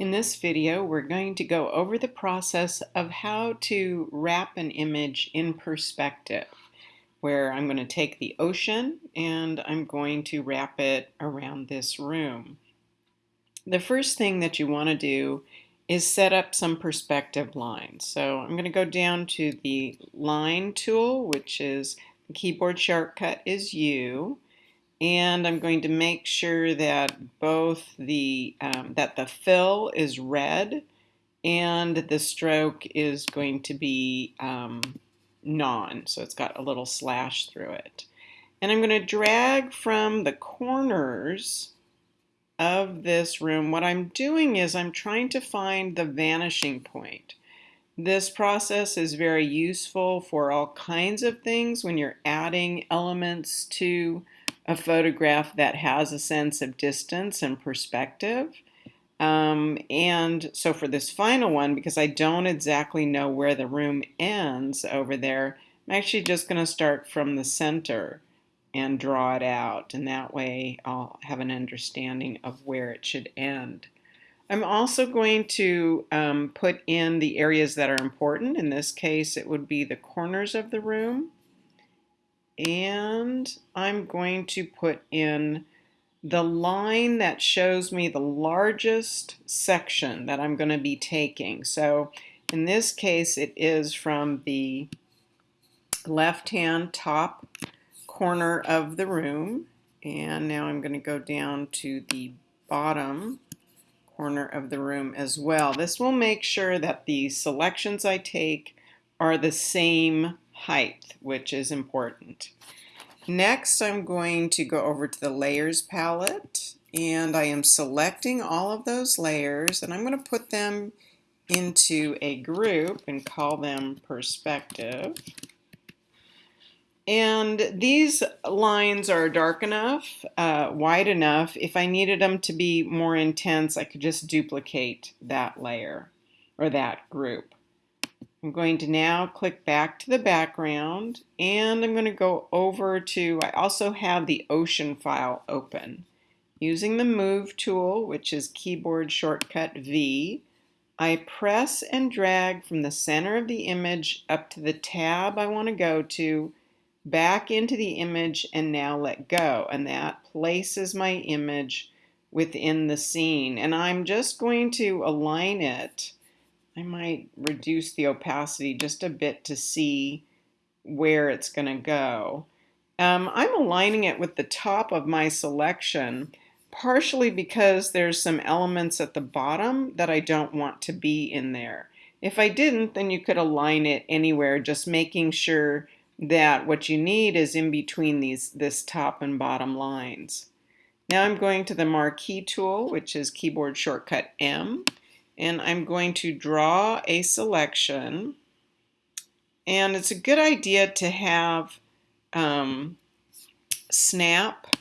In this video, we're going to go over the process of how to wrap an image in perspective, where I'm going to take the ocean and I'm going to wrap it around this room. The first thing that you want to do is set up some perspective lines. So I'm going to go down to the line tool, which is the keyboard shortcut is U and I'm going to make sure that both the um, that the fill is red and the stroke is going to be um, non. So it's got a little slash through it. And I'm going to drag from the corners of this room. What I'm doing is I'm trying to find the vanishing point. This process is very useful for all kinds of things when you're adding elements to a photograph that has a sense of distance and perspective. Um, and so for this final one, because I don't exactly know where the room ends over there, I'm actually just going to start from the center and draw it out. And that way I'll have an understanding of where it should end. I'm also going to um, put in the areas that are important. In this case, it would be the corners of the room and I'm going to put in the line that shows me the largest section that I'm going to be taking. So in this case it is from the left hand top corner of the room and now I'm going to go down to the bottom corner of the room as well. This will make sure that the selections I take are the same height, which is important. Next, I'm going to go over to the Layers palette, and I am selecting all of those layers, and I'm going to put them into a group and call them Perspective. And these lines are dark enough, uh, wide enough. If I needed them to be more intense, I could just duplicate that layer or that group. I'm going to now click back to the background and I'm going to go over to, I also have the ocean file open. Using the move tool, which is keyboard shortcut V, I press and drag from the center of the image up to the tab I want to go to, back into the image and now let go. And that places my image within the scene. And I'm just going to align it I might reduce the opacity just a bit to see where it's going to go. Um, I'm aligning it with the top of my selection partially because there's some elements at the bottom that I don't want to be in there. If I didn't, then you could align it anywhere, just making sure that what you need is in between these this top and bottom lines. Now I'm going to the marquee tool, which is keyboard shortcut M, and I'm going to draw a selection and it's a good idea to have um, snap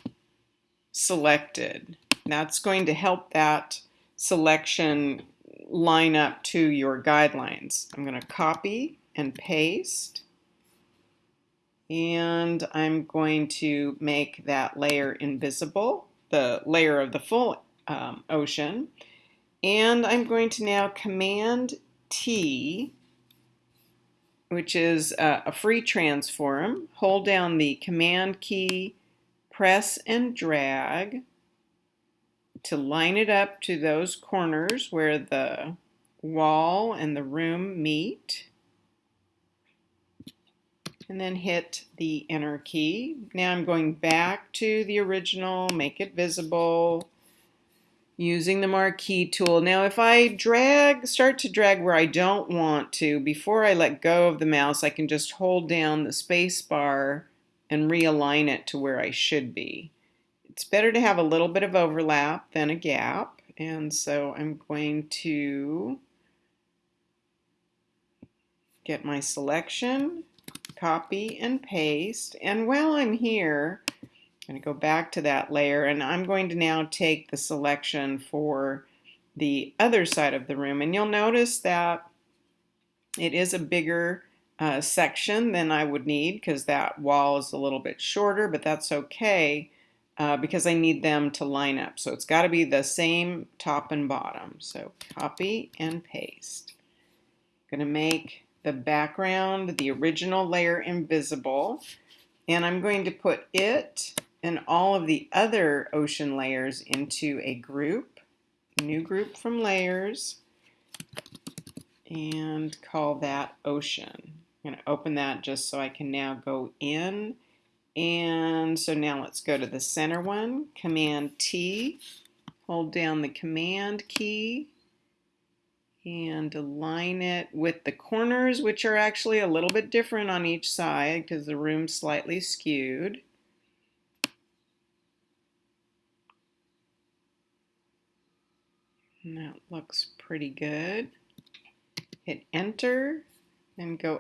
selected. That's going to help that selection line up to your guidelines. I'm going to copy and paste and I'm going to make that layer invisible, the layer of the full um, ocean. And I'm going to now Command T, which is a, free transform. Hold down the Command key, press and drag to line it up to those corners where the wall and the room meet. And then hit the enter key. Now I'm going back to the original, make it visible, using the marquee tool. Now if I drag, start to drag where I don't want to, before I let go of the mouse, I can just hold down the space bar and realign it to where I should be. It's better to have a little bit of overlap than a gap, and so I'm going to get my selection, copy and paste, and while I'm here, going to go back to that layer and I'm going to now take the selection for the other side of the room and you'll notice that it is a bigger uh, section than I would need because that wall is a little bit shorter but that's okay uh, because I need them to line up. So it's got to be the same top and bottom. So copy and paste. I'm going to make the background, the original layer invisible. And I'm going to put it and all of the other ocean layers into a group, new group from layers, and call that ocean. I'm going to open that just so I can now go in and so now let's go to the center one, Command T, hold down the Command key and align it with the corners, which are actually a little bit different on each side because the room's slightly skewed. And that looks pretty good. Hit enter and go